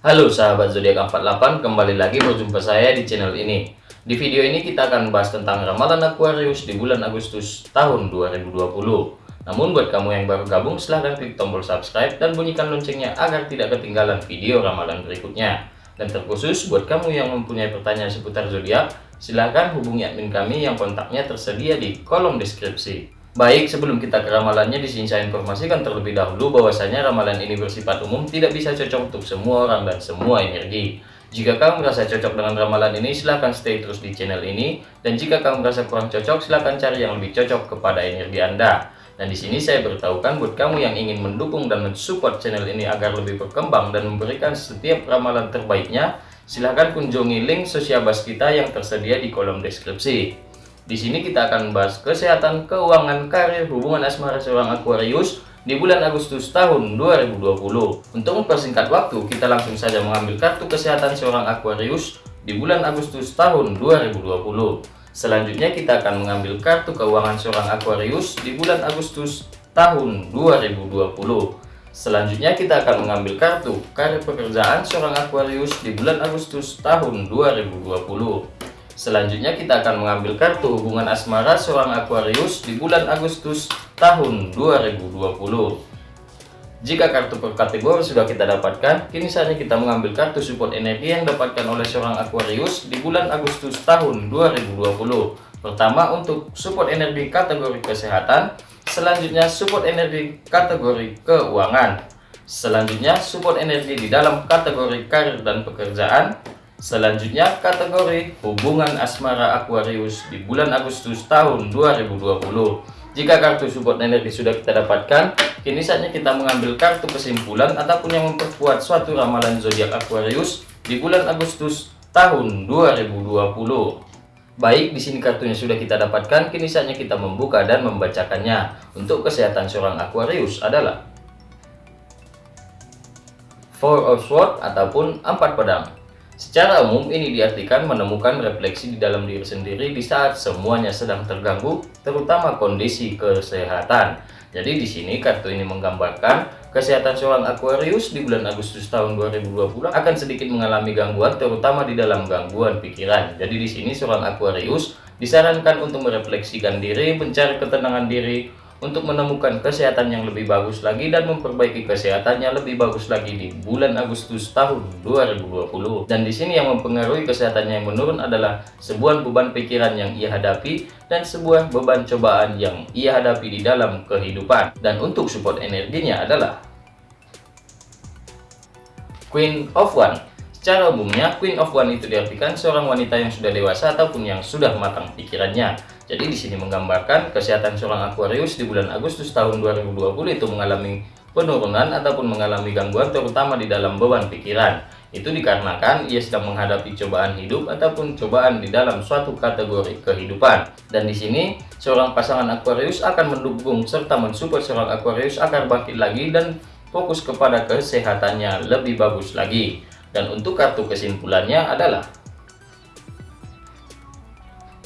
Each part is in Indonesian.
Halo sahabat zodiak 48, kembali lagi berjumpa saya di channel ini. Di video ini kita akan bahas tentang ramalan Aquarius di bulan Agustus tahun 2020. Namun buat kamu yang baru gabung silahkan klik tombol subscribe dan bunyikan loncengnya agar tidak ketinggalan video ramalan berikutnya. Dan terkhusus buat kamu yang mempunyai pertanyaan seputar zodiak, silahkan hubungi admin kami yang kontaknya tersedia di kolom deskripsi. Baik, sebelum kita ke ramalannya, di sini saya informasikan terlebih dahulu bahwasanya ramalan ini bersifat umum, tidak bisa cocok untuk semua orang dan semua energi. Jika kamu merasa cocok dengan ramalan ini, silahkan stay terus di channel ini. Dan jika kamu merasa kurang cocok, silahkan cari yang lebih cocok kepada energi Anda. Dan di sini saya beritahukan buat kamu yang ingin mendukung dan mensupport channel ini agar lebih berkembang dan memberikan setiap ramalan terbaiknya, silahkan kunjungi link sosial bas kita yang tersedia di kolom deskripsi. Di sini kita akan membahas kesehatan, keuangan, karir, hubungan asmara seorang Aquarius di bulan Agustus tahun 2020. Untuk mempersingkat waktu, kita langsung saja mengambil kartu kesehatan seorang Aquarius di bulan Agustus tahun 2020. Selanjutnya kita akan mengambil kartu keuangan seorang Aquarius di bulan Agustus tahun 2020. Selanjutnya kita akan mengambil kartu karir pekerjaan seorang Aquarius di bulan Agustus tahun 2020. Selanjutnya kita akan mengambil kartu hubungan asmara seorang Aquarius di bulan Agustus tahun 2020. Jika kartu per kategori sudah kita dapatkan, kini saatnya kita mengambil kartu support energi yang dapatkan oleh seorang Aquarius di bulan Agustus tahun 2020. Pertama untuk support energi kategori kesehatan, selanjutnya support energi kategori keuangan. Selanjutnya support energi di dalam kategori karir dan pekerjaan, Selanjutnya kategori hubungan asmara Aquarius di bulan Agustus tahun 2020. Jika kartu support energi sudah kita dapatkan, kini saatnya kita mengambil kartu kesimpulan ataupun yang memperkuat suatu ramalan zodiak Aquarius di bulan Agustus tahun 2020. Baik, di sini kartunya sudah kita dapatkan, kini saatnya kita membuka dan membacakannya. Untuk kesehatan seorang Aquarius adalah Four of Swords ataupun empat pedang. Secara umum ini diartikan menemukan refleksi di dalam diri sendiri di saat semuanya sedang terganggu, terutama kondisi kesehatan. Jadi di sini kartu ini menggambarkan kesehatan seorang Aquarius di bulan Agustus tahun 2020 akan sedikit mengalami gangguan terutama di dalam gangguan pikiran. Jadi di sini seorang Aquarius disarankan untuk merefleksikan diri, mencari ketenangan diri, untuk menemukan kesehatan yang lebih bagus lagi dan memperbaiki kesehatannya lebih bagus lagi di bulan Agustus tahun 2020. Dan di sini yang mempengaruhi kesehatannya yang menurun adalah sebuah beban pikiran yang ia hadapi dan sebuah beban cobaan yang ia hadapi di dalam kehidupan. Dan untuk support energinya adalah Queen of One Secara umumnya, Queen of One itu diartikan seorang wanita yang sudah dewasa ataupun yang sudah matang pikirannya. Jadi di sini menggambarkan kesehatan seorang Aquarius di bulan Agustus tahun 2020 itu mengalami penurunan ataupun mengalami gangguan terutama di dalam beban pikiran. Itu dikarenakan ia sedang menghadapi cobaan hidup ataupun cobaan di dalam suatu kategori kehidupan. Dan di sini seorang pasangan Aquarius akan mendukung serta mensupport seorang Aquarius agar bangkit lagi dan fokus kepada kesehatannya lebih bagus lagi. Dan untuk kartu kesimpulannya adalah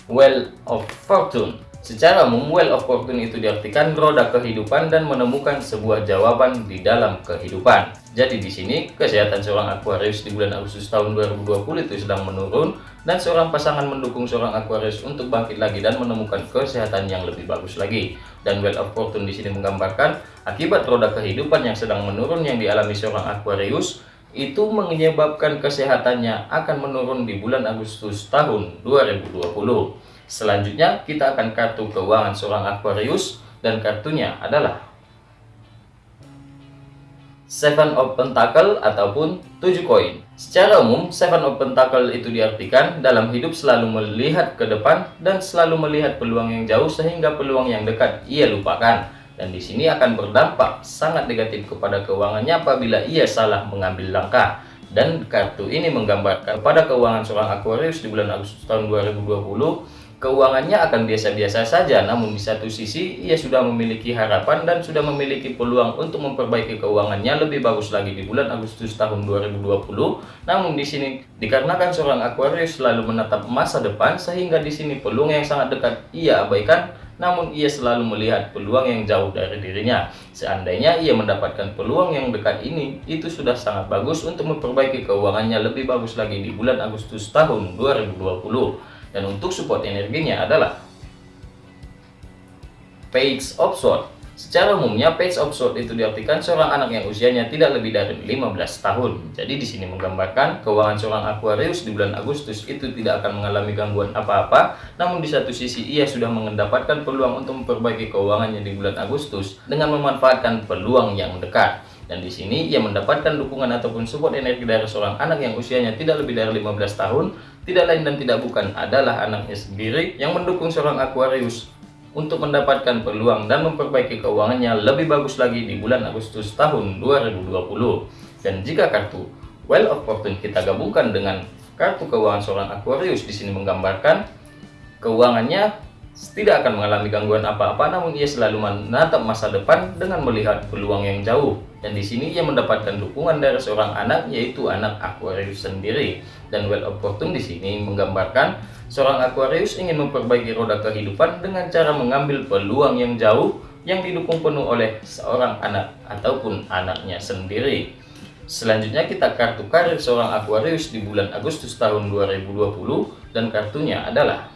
Well of Fortune. Secara umum, Well of Fortune itu diartikan roda kehidupan dan menemukan sebuah jawaban di dalam kehidupan. Jadi di sini, kesehatan seorang Aquarius di bulan Agustus tahun 2020 itu sedang menurun dan seorang pasangan mendukung seorang Aquarius untuk bangkit lagi dan menemukan kesehatan yang lebih bagus lagi. Dan Well of Fortune di sini menggambarkan akibat roda kehidupan yang sedang menurun yang dialami seorang Aquarius itu menyebabkan kesehatannya akan menurun di bulan Agustus tahun 2020. Selanjutnya kita akan kartu keuangan seorang Aquarius dan kartunya adalah Seven of Pentacle ataupun 7 koin. Secara umum, Seven of Pentacle itu diartikan dalam hidup selalu melihat ke depan dan selalu melihat peluang yang jauh sehingga peluang yang dekat ia lupakan dan di sini akan berdampak sangat negatif kepada keuangannya apabila ia salah mengambil langkah. Dan kartu ini menggambarkan pada keuangan seorang Aquarius di bulan Agustus tahun 2020 keuangannya akan biasa-biasa saja namun di satu sisi ia sudah memiliki harapan dan sudah memiliki peluang untuk memperbaiki keuangannya lebih bagus lagi di bulan Agustus tahun 2020 namun di sini dikarenakan seorang Aquarius selalu menatap masa depan sehingga di sini peluang yang sangat dekat ia abaikan namun ia selalu melihat peluang yang jauh dari dirinya. Seandainya ia mendapatkan peluang yang dekat ini, itu sudah sangat bagus untuk memperbaiki keuangannya lebih bagus lagi di bulan Agustus tahun 2020. Dan untuk support energinya adalah Page of Swords Secara umumnya, page of sword itu diartikan seorang anak yang usianya tidak lebih dari 15 tahun. Jadi di sini menggambarkan keuangan seorang Aquarius di bulan Agustus itu tidak akan mengalami gangguan apa-apa, namun di satu sisi ia sudah mendapatkan peluang untuk memperbaiki keuangannya di bulan Agustus dengan memanfaatkan peluang yang dekat. Dan di sini ia mendapatkan dukungan ataupun support energi dari seorang anak yang usianya tidak lebih dari 15 tahun, tidak lain dan tidak bukan adalah anaknya sendiri yang mendukung seorang Aquarius untuk mendapatkan peluang dan memperbaiki keuangannya lebih bagus lagi di bulan Agustus tahun 2020. Dan jika kartu Well of Fortune kita gabungkan dengan kartu keuangan seorang Aquarius di sini menggambarkan keuangannya tidak akan mengalami gangguan apa-apa namun ia selalu menatap masa depan dengan melihat peluang yang jauh dan di sini ia mendapatkan dukungan dari seorang anak yaitu anak Aquarius sendiri dan Well of Fortune di sini menggambarkan Seorang Aquarius ingin memperbaiki roda kehidupan dengan cara mengambil peluang yang jauh yang didukung penuh oleh seorang anak ataupun anaknya sendiri. Selanjutnya kita kartu karir seorang Aquarius di bulan Agustus tahun 2020 dan kartunya adalah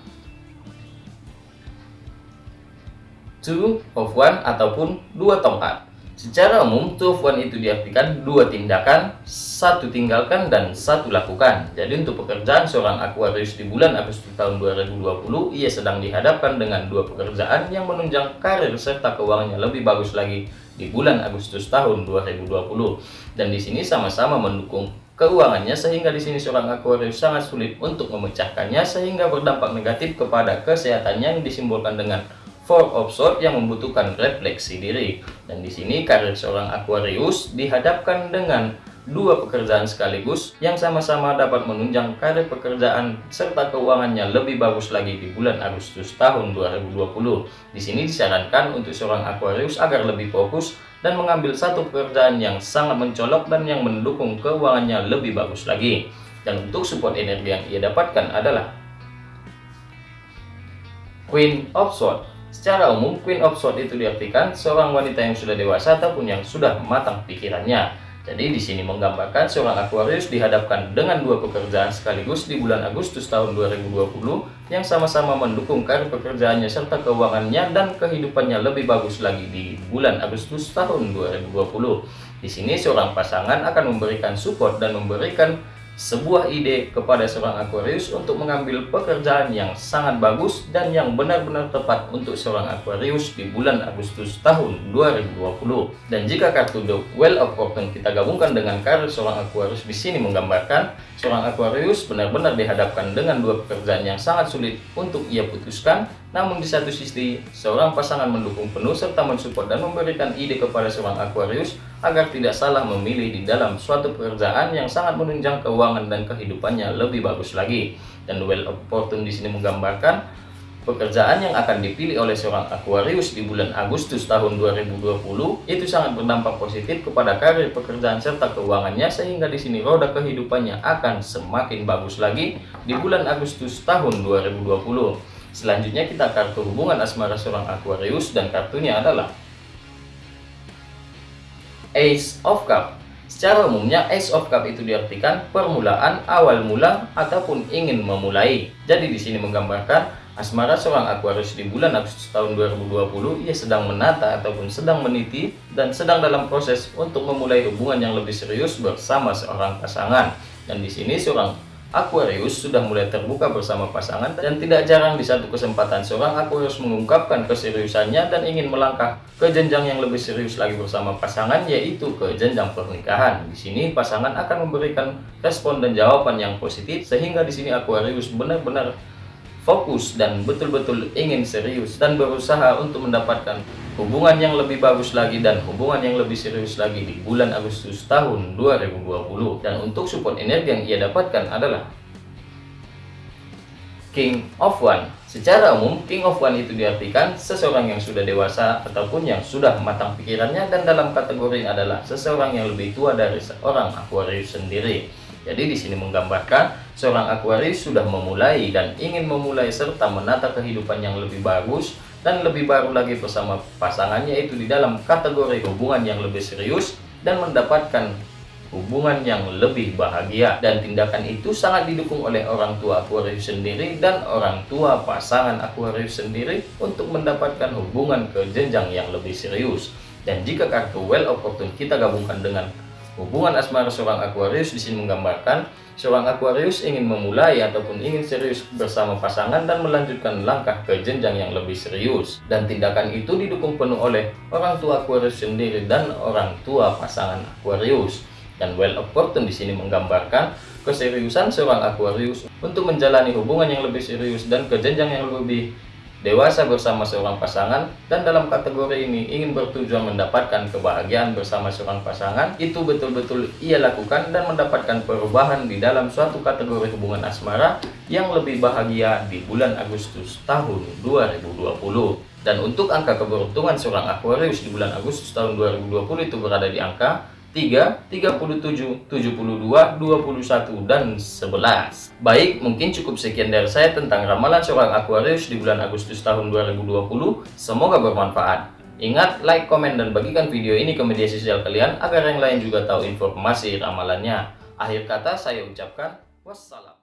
Two of One ataupun dua tongkat. Secara umum, two of one itu diartikan dua tindakan, satu tinggalkan, dan satu lakukan. Jadi untuk pekerjaan seorang Aquarius di bulan Agustus tahun 2020, ia sedang dihadapkan dengan dua pekerjaan yang menunjang karir serta keuangannya lebih bagus lagi di bulan Agustus tahun 2020. Dan di sini sama-sama mendukung keuangannya sehingga di sini seorang Aquarius sangat sulit untuk memecahkannya sehingga berdampak negatif kepada kesehatannya yang disimbolkan dengan Four of yang membutuhkan refleksi diri. Dan di sini karir seorang Aquarius dihadapkan dengan dua pekerjaan sekaligus yang sama-sama dapat menunjang karir pekerjaan serta keuangannya lebih bagus lagi di bulan Agustus tahun 2020. Di sini disarankan untuk seorang Aquarius agar lebih fokus dan mengambil satu pekerjaan yang sangat mencolok dan yang mendukung keuangannya lebih bagus lagi. Dan untuk support energi yang ia dapatkan adalah Queen of Swords Secara umum, Queen of Swords itu diartikan seorang wanita yang sudah dewasa ataupun yang sudah matang pikirannya. Jadi di sini menggambarkan seorang Aquarius dihadapkan dengan dua pekerjaan sekaligus di bulan Agustus tahun 2020 yang sama-sama mendukung karir pekerjaannya serta keuangannya dan kehidupannya lebih bagus lagi di bulan Agustus tahun 2020. Di sini seorang pasangan akan memberikan support dan memberikan sebuah ide kepada seorang Aquarius untuk mengambil pekerjaan yang sangat bagus dan yang benar-benar tepat untuk seorang Aquarius di bulan Agustus tahun 2020. Dan jika kartu The Well of Fortune kita gabungkan dengan karir seorang Aquarius di sini menggambarkan seorang Aquarius benar-benar dihadapkan dengan dua pekerjaan yang sangat sulit untuk ia putuskan namun di satu sisi, seorang pasangan mendukung penuh serta mensupport dan memberikan ide kepada seorang Aquarius agar tidak salah memilih di dalam suatu pekerjaan yang sangat menunjang keuangan dan kehidupannya lebih bagus lagi. Dan Well of Fortune di sini menggambarkan pekerjaan yang akan dipilih oleh seorang Aquarius di bulan Agustus tahun 2020 itu sangat berdampak positif kepada karir pekerjaan serta keuangannya sehingga di sini roda kehidupannya akan semakin bagus lagi di bulan Agustus tahun 2020. Selanjutnya kita kartu hubungan asmara seorang Aquarius dan kartunya adalah Ace of Cup. Secara umumnya Ace of Cup itu diartikan permulaan, awal mula ataupun ingin memulai. Jadi di sini menggambarkan asmara seorang Aquarius di bulan Agustus tahun 2020 ia sedang menata ataupun sedang meniti dan sedang dalam proses untuk memulai hubungan yang lebih serius bersama seorang pasangan. Dan di sini seorang Aquarius sudah mulai terbuka bersama pasangan dan tidak jarang di satu kesempatan seorang Aquarius mengungkapkan keseriusannya dan ingin melangkah ke jenjang yang lebih serius lagi bersama pasangan yaitu ke jenjang pernikahan. Di sini pasangan akan memberikan respon dan jawaban yang positif sehingga di sini Aquarius benar-benar fokus dan betul-betul ingin serius dan berusaha untuk mendapatkan hubungan yang lebih bagus lagi dan hubungan yang lebih serius lagi di bulan Agustus tahun 2020 dan untuk support energi yang ia dapatkan adalah King of One. Secara umum King of One itu diartikan seseorang yang sudah dewasa ataupun yang sudah matang pikirannya dan dalam kategori adalah seseorang yang lebih tua dari seorang Aquarius sendiri. Jadi di sini menggambarkan seorang Aquarius sudah memulai dan ingin memulai serta menata kehidupan yang lebih bagus dan lebih baru lagi bersama pasangannya itu di dalam kategori hubungan yang lebih serius dan mendapatkan hubungan yang lebih bahagia. Dan tindakan itu sangat didukung oleh orang tua Aquarius sendiri dan orang tua pasangan Aquarius sendiri untuk mendapatkan hubungan ke jenjang yang lebih serius. Dan jika kartu Well of Fortune kita gabungkan dengan hubungan asmara seorang Aquarius di sini menggambarkan Seorang Aquarius ingin memulai ataupun ingin serius bersama pasangan dan melanjutkan langkah ke jenjang yang lebih serius. Dan tindakan itu didukung penuh oleh orang tua Aquarius sendiri dan orang tua pasangan Aquarius. Dan Well of Fortune di sini menggambarkan keseriusan seorang Aquarius untuk menjalani hubungan yang lebih serius dan ke jenjang yang lebih dewasa bersama seorang pasangan dan dalam kategori ini ingin bertujuan mendapatkan kebahagiaan bersama seorang pasangan itu betul-betul ia lakukan dan mendapatkan perubahan di dalam suatu kategori hubungan asmara yang lebih bahagia di bulan Agustus tahun 2020 dan untuk angka keberuntungan seorang Aquarius di bulan Agustus tahun 2020 itu berada di angka 3, 37, 72, 21, dan 11. Baik, mungkin cukup sekian dari saya tentang ramalan seorang Aquarius di bulan Agustus tahun 2020. Semoga bermanfaat. Ingat, like, komen, dan bagikan video ini ke media sosial kalian agar yang lain juga tahu informasi ramalannya. Akhir kata saya ucapkan wassalam.